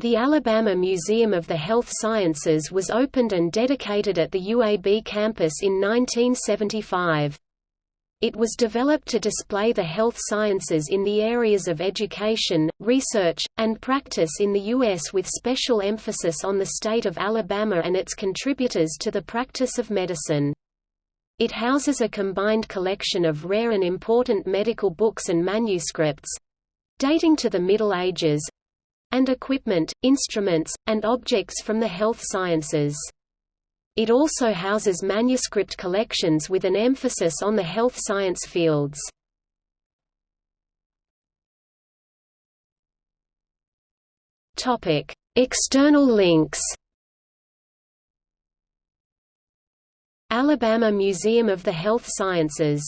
The Alabama Museum of the Health Sciences was opened and dedicated at the UAB campus in 1975. It was developed to display the health sciences in the areas of education, research, and practice in the U.S. with special emphasis on the state of Alabama and its contributors to the practice of medicine. It houses a combined collection of rare and important medical books and manuscripts—dating to the Middle Ages, and equipment, instruments, and objects from the health sciences. It also houses manuscript collections with an emphasis on the health science fields. External links Alabama Museum of the Health Sciences